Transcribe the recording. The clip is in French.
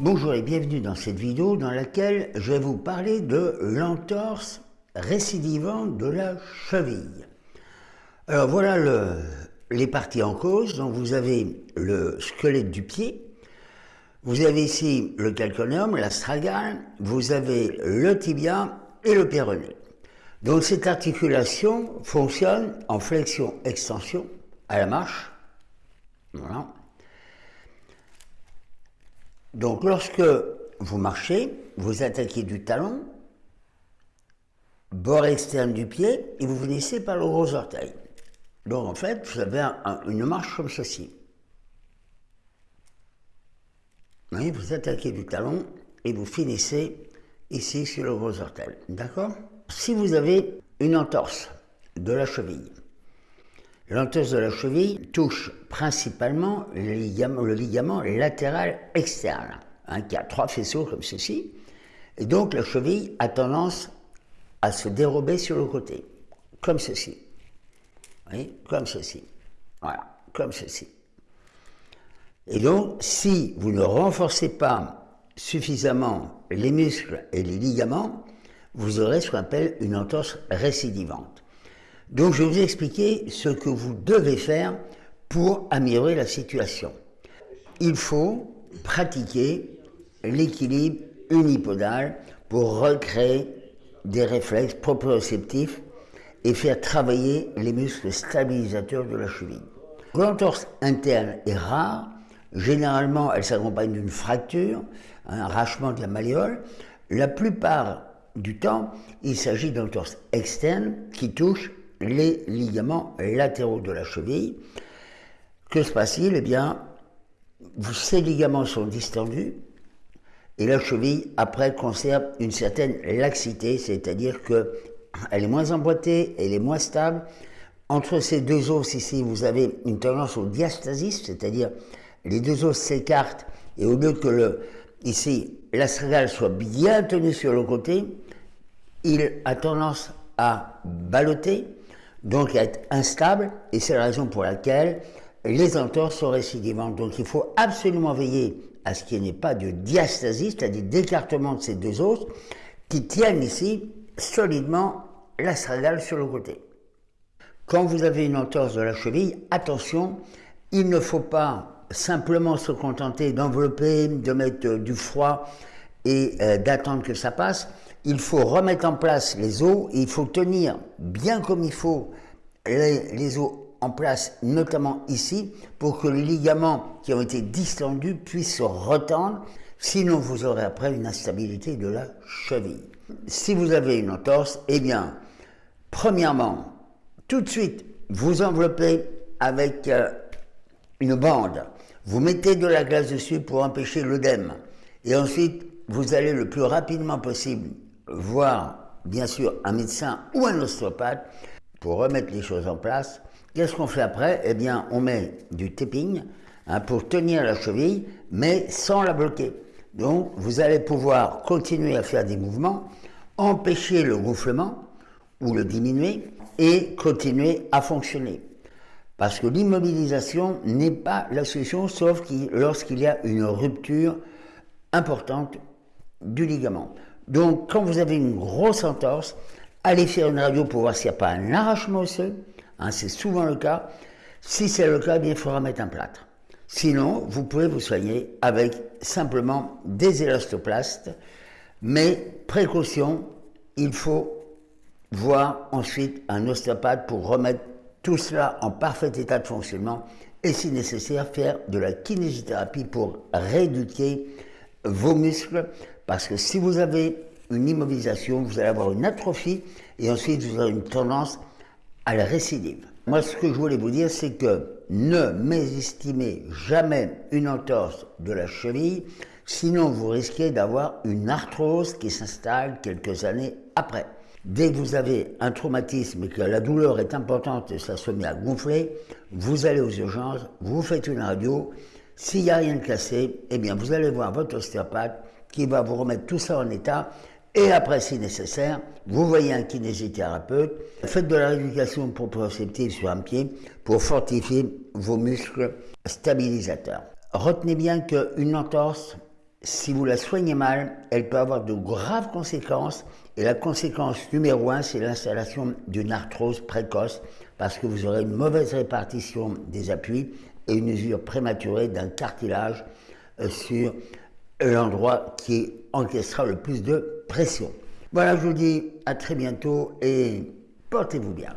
Bonjour et bienvenue dans cette vidéo dans laquelle je vais vous parler de l'entorse récidivante de la cheville. Alors voilà les parties en cause. Donc vous avez le squelette du pied, vous avez ici le calcaneum, l'astragale, vous avez le tibia et le péroné. Donc cette articulation fonctionne en flexion-extension à la marche. Voilà. Donc lorsque vous marchez, vous attaquez du talon, bord externe du pied, et vous finissez par le gros orteil. Donc en fait, vous avez une marche comme ceci. vous attaquez du talon et vous finissez ici sur le gros orteil. D'accord? Si vous avez une entorse de la cheville, L'entorse de la cheville touche principalement le ligament, latéral externe, hein, qui a trois faisceaux comme ceci, et donc la cheville a tendance à se dérober sur le côté, comme ceci. Oui, comme ceci. Voilà, comme ceci. Et donc, si vous ne renforcez pas suffisamment les muscles et les ligaments, vous aurez ce qu'on appelle une entorse récidivante. Donc je vais vous expliquer ce que vous devez faire pour améliorer la situation. Il faut pratiquer l'équilibre unipodal pour recréer des réflexes proprioceptifs et faire travailler les muscles stabilisateurs de la cheville. L'entorse interne est rare, généralement elle s'accompagne d'une fracture, un arrachement de la malléole. La plupart du temps, il s'agit d'entorse externe qui touche les ligaments latéraux de la cheville. Que se passe-t-il? Eh bien, ces ligaments sont distendus et la cheville, après, conserve une certaine laxité, c'est-à-dire qu'elle est moins emboîtée, elle est moins stable. Entre ces deux os ici, vous avez une tendance au diastasis, c'est-à-dire les deux os s'écartent et au lieu que le, ici, l'astragale soit bien tenu sur le côté, il a tendance à balloter donc être instable, et c'est la raison pour laquelle les entorses sont récidivantes. Donc il faut absolument veiller à ce qu'il n'y ait pas de diastasie, c'est-à-dire d'écartement de ces deux os, qui tiennent ici solidement l'astragale sur le côté. Quand vous avez une entorse de la cheville, attention, il ne faut pas simplement se contenter d'envelopper, de mettre du froid et euh, d'attendre que ça passe il faut remettre en place les os et il faut tenir bien comme il faut les, os en place, notamment ici, pour que les ligaments qui ont été distendus puissent se retendre, sinon vous aurez après une instabilité de la cheville. Si vous avez une entorse, eh bien, premièrement, tout de suite, vous enveloppez avec euh, une bande, vous mettez de la glace dessus pour empêcher l'œdème, et ensuite, vous allez le plus rapidement possible voir bien sûr un médecin ou un ostéopathe pour remettre les choses en place. Qu'est-ce qu'on fait après? Eh bien, on met du tapping hein, pour tenir la cheville, mais sans la bloquer. Donc, vous allez pouvoir continuer à faire des mouvements, empêcher le gonflement ou le diminuer et continuer à fonctionner. Parce que l'immobilisation n'est pas la solution, sauf lorsqu'il y a une rupture importante du ligament. Donc, quand vous avez une grosse entorse, allez faire une radio pour voir s'il n'y a pas un arrachement osseux. Hein, c'est souvent le cas. Si c'est le cas, eh bien, il faudra mettre un plâtre. Sinon, vous pouvez vous soigner avec simplement des élastoplastes. Mais précaution, il faut voir ensuite un ostéopathe pour remettre tout cela en parfait état de fonctionnement et si nécessaire faire de la kinésithérapie pour rééduquer vos muscles parce que si vous avez une immobilisation, vous allez avoir une atrophie et ensuite vous aurez une tendance à la récidive. Moi, ce que je voulais vous dire, c'est que ne mésestimez jamais une entorse de la cheville, sinon vous risquez d'avoir une arthrose qui s'installe quelques années après. Dès que vous avez un traumatisme et que la douleur est importante et ça se met à gonfler, vous allez aux urgences, vous faites une radio. S'il n'y a rien de cassé, eh bien vous allez voir votre ostéopathe qui va vous remettre tout ça en état. Et après, si nécessaire, vous voyez un kinésithérapeute, faites de la rééducation proprioceptive sur un pied pour fortifier vos muscles stabilisateurs. Retenez bien qu'une entorse si vous la soignez mal, elle peut avoir de graves conséquences. Et la conséquence numéro un, c'est l'installation d'une arthrose précoce, parce que vous aurez une mauvaise répartition des appuis et une usure prématurée d'un cartilage euh, sur l'endroit qui encaissera le plus de pression. Voilà, je vous dis à très bientôt et portez-vous bien.